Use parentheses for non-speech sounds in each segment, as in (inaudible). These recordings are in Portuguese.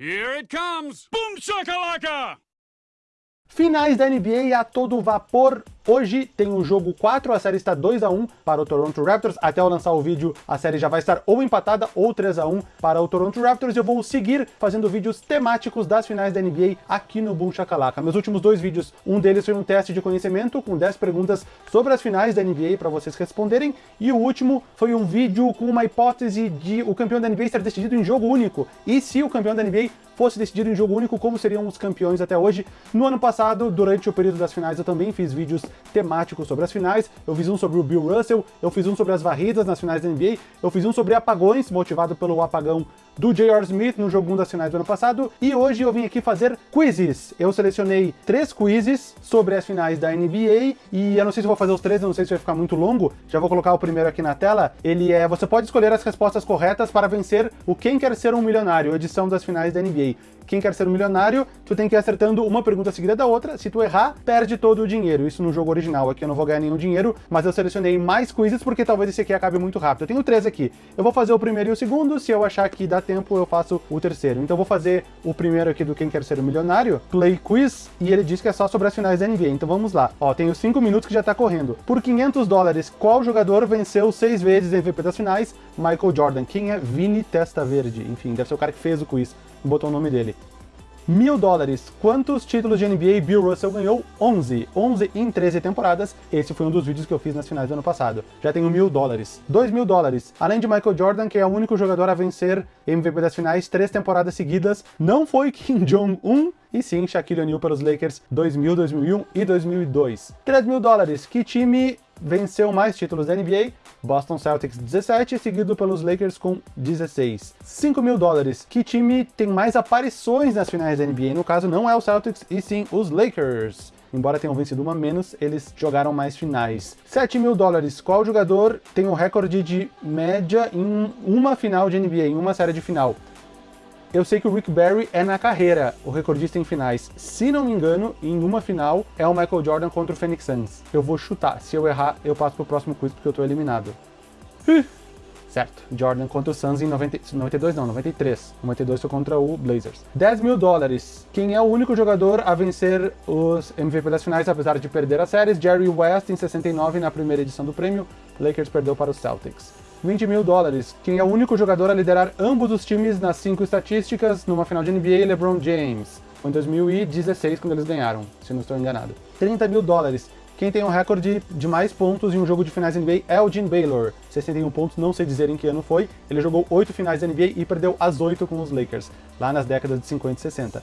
Here it comes! Boom shakalaka! Finais da NBA a todo vapor. Hoje tem o jogo 4, a série está 2 a 1 para o Toronto Raptors. Até eu lançar o vídeo, a série já vai estar ou empatada ou 3 a 1 para o Toronto Raptors. Eu vou seguir fazendo vídeos temáticos das finais da NBA aqui no Boom Shakalaka. Meus últimos dois vídeos, um deles foi um teste de conhecimento com 10 perguntas sobre as finais da NBA para vocês responderem, e o último foi um vídeo com uma hipótese de o campeão da NBA estar decidido em jogo único. E se o campeão da NBA fosse decidido em jogo único, como seriam os campeões até hoje. No ano passado, durante o período das finais, eu também fiz vídeos temáticos sobre as finais. Eu fiz um sobre o Bill Russell, eu fiz um sobre as varridas nas finais da NBA, eu fiz um sobre apagões, motivado pelo apagão do J.R. Smith no jogo 1 das finais do ano passado, e hoje eu vim aqui fazer quizzes. Eu selecionei três quizzes sobre as finais da NBA, e eu não sei se vou fazer os três, eu não sei se vai ficar muito longo, já vou colocar o primeiro aqui na tela. Ele é, você pode escolher as respostas corretas para vencer o Quem Quer Ser um Milionário, edição das finais da NBA. Quem quer ser um milionário, tu tem que ir acertando uma pergunta seguida da outra. Se tu errar, perde todo o dinheiro. Isso no jogo original. Aqui eu não vou ganhar nenhum dinheiro, mas eu selecionei mais quizzes porque talvez esse aqui acabe muito rápido. Eu tenho três aqui. Eu vou fazer o primeiro e o segundo. Se eu achar que dá tempo, eu faço o terceiro. Então vou fazer o primeiro aqui do Quem Quer Ser um Milionário, Play Quiz, e ele diz que é só sobre as finais da NBA. Então vamos lá. Ó, tenho cinco minutos que já tá correndo. Por 500 dólares, qual jogador venceu seis vezes MVP das finais? Michael Jordan. Quem é Vini Testa Verde? Enfim, deve ser o cara que fez o quiz. Botou o nome dele mil dólares. Quantos títulos de NBA Bill Russell ganhou? 11. 11 em 13 temporadas. Esse foi um dos vídeos que eu fiz nas finais do ano passado. Já tenho mil dólares. Dois mil dólares. Além de Michael Jordan, que é o único jogador a vencer MVP das finais três temporadas seguidas, não foi (laughs) Kim Jong-un, e sim Shaquille O'Neal pelos Lakers 2000, 2001 e 2002. 3 mil dólares. Que time venceu mais títulos da NBA? Boston Celtics 17, seguido pelos Lakers com 16. 5 mil dólares. Que time tem mais aparições nas finais da NBA? No caso, não é o Celtics, e sim os Lakers. Embora tenham vencido uma menos, eles jogaram mais finais. 7 mil dólares. Qual jogador tem o recorde de média em uma final de NBA, em uma série de final? Eu sei que o Rick Barry é na carreira o recordista em finais. Se não me engano, em uma final é o Michael Jordan contra o Phoenix Suns. Eu vou chutar. Se eu errar, eu passo pro próximo quiz porque eu tô eliminado. Certo, Jordan contra o Suns em 90, 92 não, 93. 92 foi contra o Blazers. 10 mil dólares. Quem é o único jogador a vencer os MVP das finais, apesar de perder as séries? Jerry West em 69 na primeira edição do prêmio. Lakers perdeu para os Celtics. 20 mil dólares. Quem é o único jogador a liderar ambos os times nas cinco estatísticas numa final de NBA, LeBron James. Foi em 2016 quando eles ganharam, se não estou enganado. 30 mil dólares. Quem tem o um recorde de mais pontos em um jogo de finais NBA é o Jim Baylor. 61 pontos, não sei dizer em que ano foi. Ele jogou 8 finais NBA e perdeu as 8 com os Lakers, lá nas décadas de 50 e 60.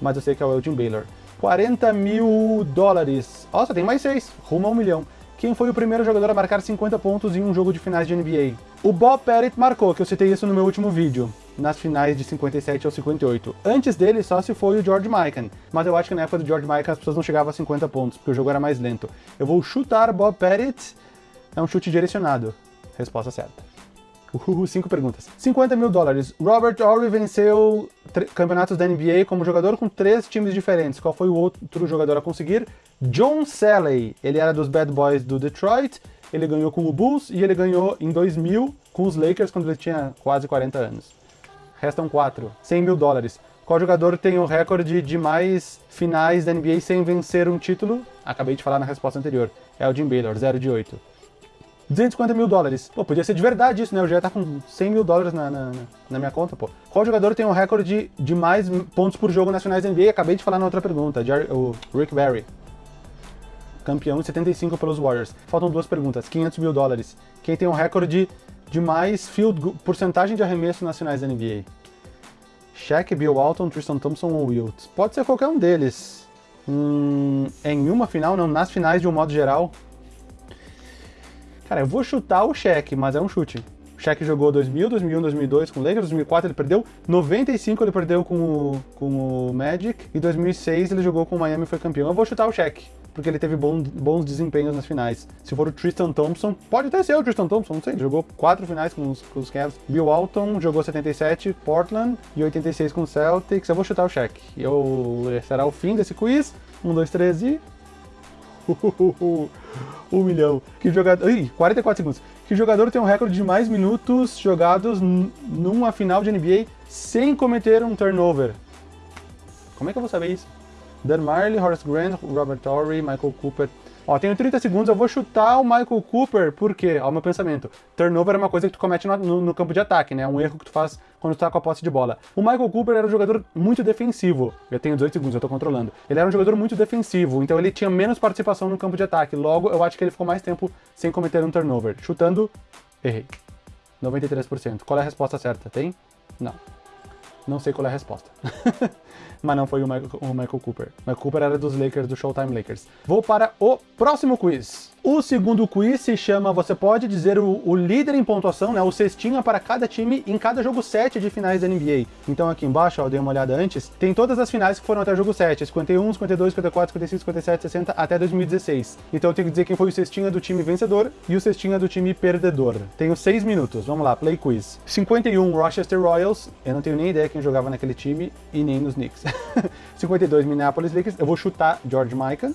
Mas eu sei que é o Elgin Baylor. 40 mil dólares. Nossa, tem mais 6, rumo a um milhão quem foi o primeiro jogador a marcar 50 pontos em um jogo de finais de NBA. O Bob Pettit marcou, que eu citei isso no meu último vídeo, nas finais de 57 ou 58. Antes dele, só se foi o George Mikan, mas eu acho que na época do George Mikan as pessoas não chegavam a 50 pontos, porque o jogo era mais lento. Eu vou chutar Bob Pettit, é um chute direcionado. Resposta certa. Uhul, cinco perguntas. 50 mil dólares. Robert Horry venceu campeonatos da NBA como jogador com três times diferentes. Qual foi o outro jogador a conseguir? John Salley. Ele era dos Bad Boys do Detroit, ele ganhou com o Bulls e ele ganhou em 2000 com os Lakers quando ele tinha quase 40 anos. Restam quatro. 100 mil dólares. Qual jogador tem o recorde de mais finais da NBA sem vencer um título? Acabei de falar na resposta anterior. É o Jim Baylor, 0 de 8. 250 mil dólares. Pô, podia ser de verdade isso, né? Eu já ia estar com 100 mil dólares na, na, na, minha conta, pô. Qual jogador tem um recorde de, de mais pontos por jogo nacionais da NBA? Acabei de falar na outra pergunta, Jerry, o Rick Barry. Campeão de 75 pelos Warriors. Faltam duas perguntas. 500 mil dólares. Quem tem um recorde de mais field porcentagem de arremesso nacionais da NBA? Shaq, Bill Walton, Tristan Thompson ou Wilt? Pode ser qualquer um deles. Hum, em uma final, não, nas finais de um modo geral, Cara, eu vou chutar o Shaq, mas é um chute. O Shaq jogou 2000, 2001, 2002 com o Lakers, 2004 ele perdeu, 95 ele perdeu com o, com o Magic, e 2006 ele jogou com o Miami e foi campeão. Eu vou chutar o Shaq, porque ele teve bons, bons desempenhos nas finais. Se for o Tristan Thompson, pode até ser o Tristan Thompson, não sei, ele jogou quatro finais com os, com os Cavs. Bill Walton jogou 77, Portland, e 86 com o Celtics. Eu vou chutar o Shaq. Eu, será o fim desse quiz. Um, dois, três e... (laughs) um milhão. Que jogador... Ih, 44 segundos. Que jogador tem um recorde de mais minutos jogados numa final de NBA sem cometer um turnover? Como é que eu vou saber isso? Dan Marley, Horace Grant, Robert Torrey, Michael Cooper... Ó, tenho 30 segundos, eu vou chutar o Michael Cooper, por quê? Ó, meu pensamento. Turnover é uma coisa que tu comete no, no, no, campo de ataque, né? É um erro que tu faz quando tu tá com a posse de bola. O Michael Cooper era um jogador muito defensivo. Eu tenho 18 segundos, eu tô controlando. Ele era um jogador muito defensivo, então ele tinha menos participação no campo de ataque. Logo, eu acho que ele ficou mais tempo sem cometer um turnover. Chutando, errei. 93%. Qual é a resposta certa? Tem? Não. Não sei qual é a resposta. (laughs) mas não foi o Michael, o Michael Cooper. Michael Cooper era dos Lakers, do Showtime Lakers. Vou para o próximo quiz. O segundo quiz se chama Você pode dizer o, o, líder em pontuação, né? O cestinha para cada time em cada jogo 7 de finais da NBA. Então aqui embaixo, ó, eu dei uma olhada antes, tem todas as finais que foram até o jogo 7, 51, 52, 54, 55, 57, 60 até 2016. Então eu tenho que dizer quem foi o cestinha do time vencedor e o cestinha do time perdedor. Tenho 6 minutos, vamos lá, play quiz. 51, Rochester Royals, eu não tenho nem ideia quem jogava naquele time e nem nos Knicks. (laughs) 52, Minneapolis Lakers, eu vou chutar George Mikan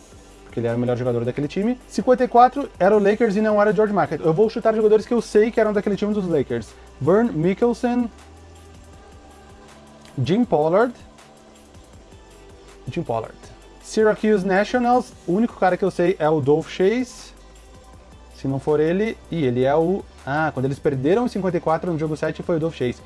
porque ele era o melhor jogador daquele time. 54 era o Lakers e não era o George Mikan. Eu vou chutar jogadores que eu sei que eram daquele time dos Lakers. Vern Mickelson, Jim Pollard, Jim Pollard. Syracuse Nationals, o único cara que eu sei é o Dolph Chase. Se não for ele, e ele é o... Ah, quando eles perderam em 54 no jogo 7 foi o Dolph Chase.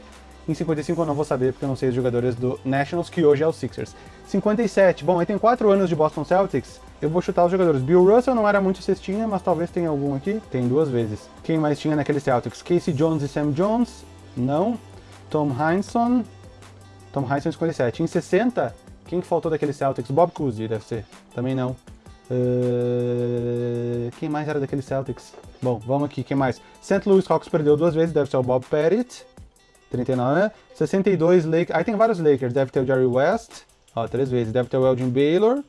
Em 55 eu não vou saber, porque eu não sei os jogadores do Nationals, que hoje é o Sixers. 57, bom, aí tem 4 anos de Boston Celtics. Eu vou chutar os jogadores. Bill Russell não era muito cestinha, mas talvez tenha algum aqui. Tem duas vezes. Quem mais tinha naquele Celtics? Casey Jones e Sam Jones? Não. Tom Heinsohn. Tom Heinsohn 57. Em 60, quem faltou daquele Celtics? Bob Cousy, deve ser. Também não. Uh... Quem mais era daquele Celtics? Bom, vamos aqui, quem mais? St. Louis Hawks perdeu duas vezes, deve ser o Bob Pettit. 39. 62, Lakers. Aí tem vários Lakers, deve ter o Jerry West. Ó, três vezes. Deve ter o Elgin Baylor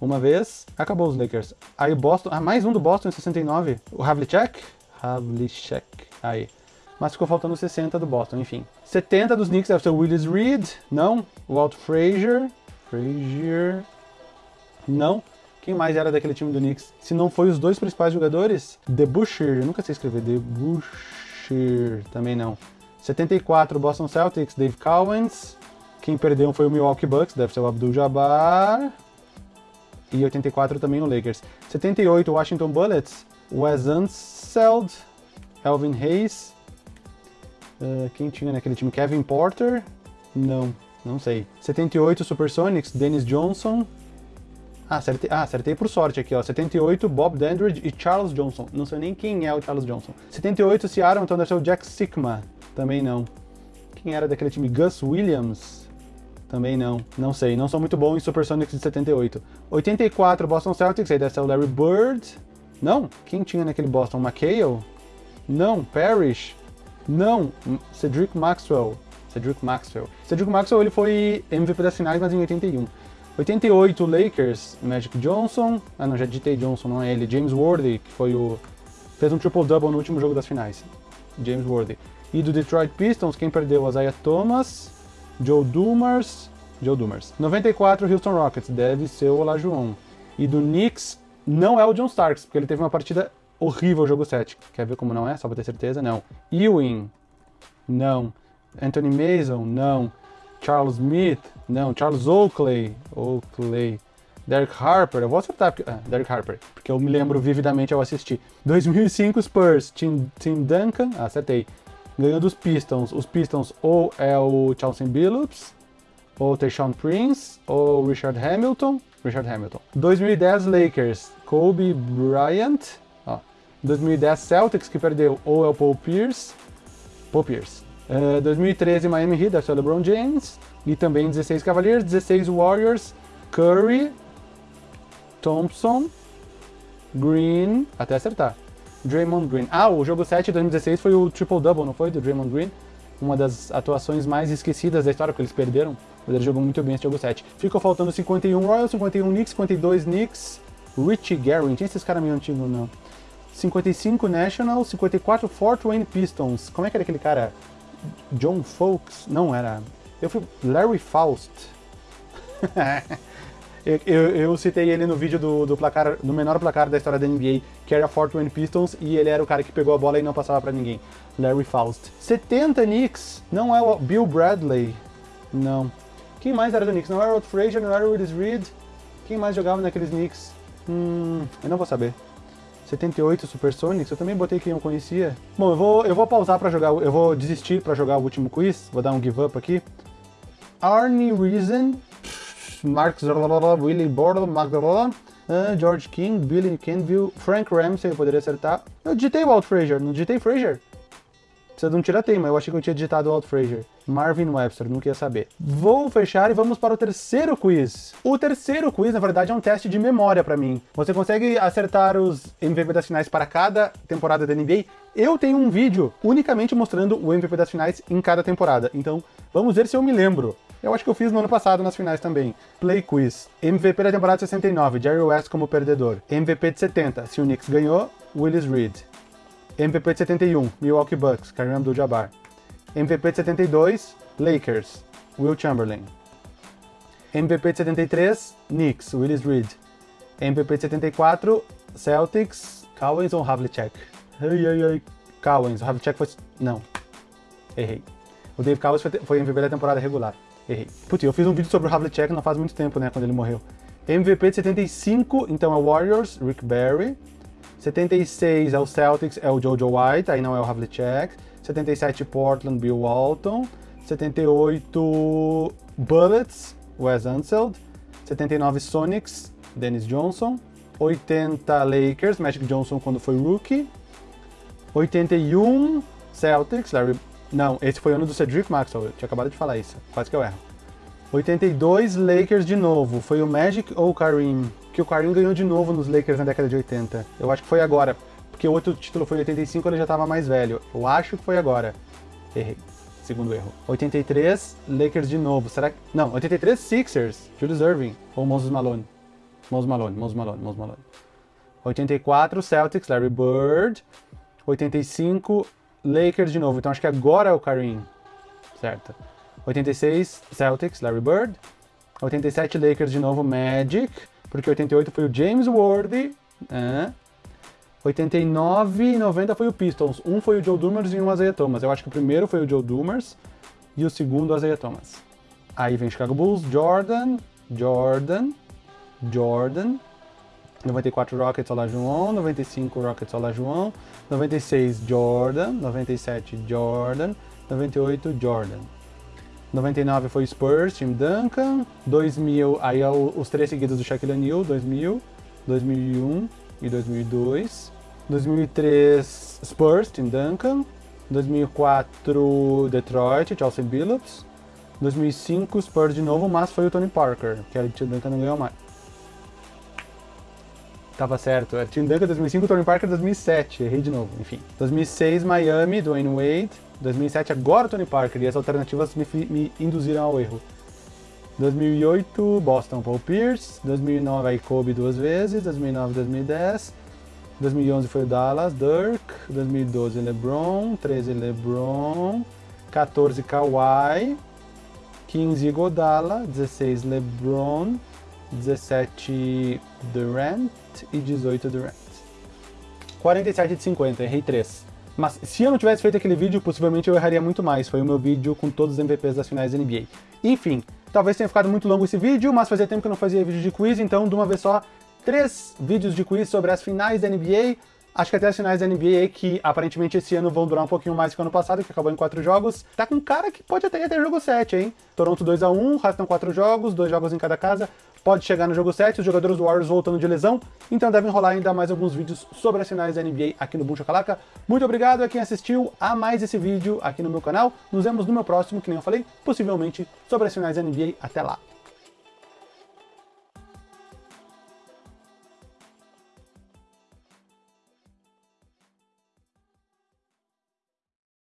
uma vez, acabou os Lakers. Aí Boston, ah, mais um do Boston em 69, o Havlicek, Havlicek, aí. Mas ficou faltando 60 do Boston, enfim. 70 dos Knicks deve ser o Willis Reed, não. O Walt Frazier, Frazier, não. Quem mais era daquele time do Knicks? Se não foi os dois principais jogadores? The Busher, eu nunca sei escrever, The Busher, também não. 74, Boston Celtics, Dave Cowens. Quem perdeu foi o Milwaukee Bucks, deve ser o Abdul Jabbar e 84 também o Lakers. 78, Washington Bullets, Wes Unseld, Elvin Hayes, uh, quem tinha naquele time? Kevin Porter? Não, não sei. 78, Supersonics, Dennis Johnson. Ah acertei, ah, acertei por sorte aqui, ó. 78, Bob Dandridge e Charles Johnson. Não sei nem quem é o Charles Johnson. 78, Seattle, então deve ser o Jack Sigma. Também não. Quem era daquele time? Gus Williams? Também não, não sei, não sou muito bom em Supersonics de 78. 84, Boston Celtics, aí deve ser o Larry Bird. Não, quem tinha naquele Boston? McHale? Não, Parrish? Não, Cedric Maxwell. Cedric Maxwell. Cedric Maxwell ele foi MVP das finais, mas em 81. 88, Lakers, Magic Johnson. Ah, não, já ditei Johnson, não é ele. James Worthy, que foi o. fez um triple-double no último jogo das finais. James Worthy. E do Detroit Pistons, quem perdeu? Isaiah Thomas. Joe Dumars, Joe Dumars. 94, Houston Rockets, deve ser o Olajuwon. E do Knicks, não é o John Starks, porque ele teve uma partida horrível jogo 7. Quer ver como não é? Só pra ter certeza? Não. Ewing, não. Anthony Mason, não. Charles Smith, não. Charles Oakley, Oakley. Derek Harper, eu vou acertar, porque, ah, Derek Harper, porque eu me lembro vividamente ao assistir. 2005 Spurs, Tim, Tim Duncan, acertei ganhou dos Pistons. Os Pistons ou é o Chauncey Billups, ou Tayshaun Prince, ou Richard Hamilton. Richard Hamilton. 2010 Lakers, Kobe Bryant. Ó. 2010 Celtics, que perdeu ou é o Paul Pierce. Paul Pierce. Uh, 2013 Miami Heat, deve ser o LeBron James. E também 16 Cavaliers, 16 Warriors, Curry, Thompson, Green, até acertar. Draymond Green. Ah, o jogo 7 de 2016 foi o triple-double, não foi? Do Draymond Green. Uma das atuações mais esquecidas da história, porque eles perderam. Mas ele jogou muito bem esse jogo 7. Ficou faltando 51 Royals, 51 Knicks, 52 Knicks. Richie Garrett, tinha esses caras meio antigos, não. 55 National, 54 Fort Wayne Pistons. Como é que era aquele cara? John Folks? Não, era... Eu fui... Larry Faust. (laughs) Eu, eu, citei ele no vídeo do, do placar, do menor placar da história da NBA, que era Fort Wayne Pistons, e ele era o cara que pegou a bola e não passava pra ninguém. Larry Faust. 70 Knicks, não é o Bill Bradley, não. Quem mais era do Knicks? Não era o Frazier, não era o Willis Reed? Quem mais jogava naqueles Knicks? Hum, eu não vou saber. 78 Supersonics, eu também botei quem eu conhecia. Bom, eu vou, eu vou pausar pra jogar, eu vou desistir pra jogar o último quiz, vou dar um give up aqui. Arnie Reason, Mark Willie Magdalena, uh, George King, Billy Kenville, Frank Ramsey, eu poderia acertar. Eu digitei o Walt Frazier, não digitei Frazier? Precisa de um tirateima, eu achei que eu tinha digitado Walt Frazier. Marvin Webster, não queria saber. Vou fechar e vamos para o terceiro quiz. O terceiro quiz, na verdade, é um teste de memória para mim. Você consegue acertar os MVP das finais para cada temporada da NBA. Eu tenho um vídeo unicamente mostrando o MVP das finais em cada temporada. Então, vamos ver se eu me lembro. Eu acho que eu fiz no ano passado nas finais também. Play Quiz. MVP da temporada 69, Jerry West como perdedor. MVP de 70, se o Knicks ganhou, Willis Reed. MVP de 71, Milwaukee Bucks, Kareem Abdul-Jabbar. MVP de 72, Lakers, Will Chamberlain. MVP de 73, Knicks, Willis Reed. MVP de 74, Celtics, Cowens ou Havlicek? Ai, ai, ai. Cowens, o Havlicek foi... Não. Errei. O Dave Cowens foi MVP da temporada regular. Errei. Putz, eu fiz um vídeo sobre o Havlicek não faz muito tempo, né, quando ele morreu. MVP de 75, então é Warriors, Rick Barry. 76 é o Celtics, é o Jojo White, aí não é o Havlicek. 77 Portland, Bill Walton. 78 Bullets, Wes Unseld. 79 Sonics, Dennis Johnson. 80 Lakers, Magic Johnson quando foi rookie. 81 Celtics, Larry... Não, esse foi o ano do Cedric Maxwell, eu tinha acabado de falar isso, quase que eu erro. 82 Lakers de novo, foi o Magic ou o Kareem? que o Kareem ganhou de novo nos Lakers na década de 80. Eu acho que foi agora, porque o outro título foi em 85, ele já estava mais velho. Eu acho que foi agora. Errei. Segundo erro. 83, Lakers de novo. Será que... Não, 83, Sixers. Julius Irving. Ou Moses Malone. Moses Malone, Moses Malone, Moses Malone. 84, Celtics, Larry Bird. 85, Lakers de novo. Então acho que agora é o Kareem. Certo. 86, Celtics, Larry Bird. 87, Lakers de novo, Magic porque 88 foi o James Worthy, é. 89 e 90 foi o Pistons. Um foi o Joe Dumers e um Isaiah Thomas. Eu acho que o primeiro foi o Joe Dumers e o segundo o Isaiah Thomas. Aí vem Chicago Bulls, Jordan, Jordan, Jordan. 94 Rockets Olá João, 95 Rockets Olá João, 96 Jordan, 97 Jordan, 98 Jordan. 99 foi Spurs, Tim Duncan. 2000, aí é os três seguidos do Shaquille O'Neal, 2000, 2001 e 2002. 2003 Spurs, Tim Duncan. 2004 Detroit, Chelsea Billups. 2005 Spurs de novo, mas foi o Tony Parker, que o Tim Duncan não ganhou mais. Tava certo, era Tim Duncan 2005, Tony Parker 2007, errei de novo, enfim. 2006 Miami, Dwayne Wade. 2007 agora Tony Parker, e as alternativas me, me induziram ao erro. 2008, Boston, Paul Pierce. 2009, aí Kobe duas vezes. 2009, 2010. 2011 foi o Dallas, Dirk. 2012, LeBron. 13, LeBron. 14, Kawhi. 15, Godala. 16, LeBron. 17, Durant. E 18, Durant. 47 de 50, errei 3. Mas se eu não tivesse feito aquele vídeo, possivelmente eu erraria muito mais. Foi o meu vídeo com todos os MVPs das finais da NBA. Enfim, talvez tenha ficado muito longo esse vídeo, mas fazia tempo que eu não fazia vídeo de quiz, então de uma vez só, três vídeos de quiz sobre as finais da NBA. Acho que até as finais da NBA, que aparentemente esse ano vão durar um pouquinho mais que o ano passado, que acabou em quatro jogos, tá com cara que pode até ter jogo 7, hein? Toronto 2x1, restam quatro jogos, dois jogos em cada casa pode chegar no jogo 7, os jogadores do Warriors voltando de lesão, então devem rolar ainda mais alguns vídeos sobre as finais da NBA aqui no Boom Chacalaca. Muito obrigado a quem assistiu a mais esse vídeo aqui no meu canal. Nos vemos no meu próximo, que nem eu falei, possivelmente sobre as finais da NBA. Até lá!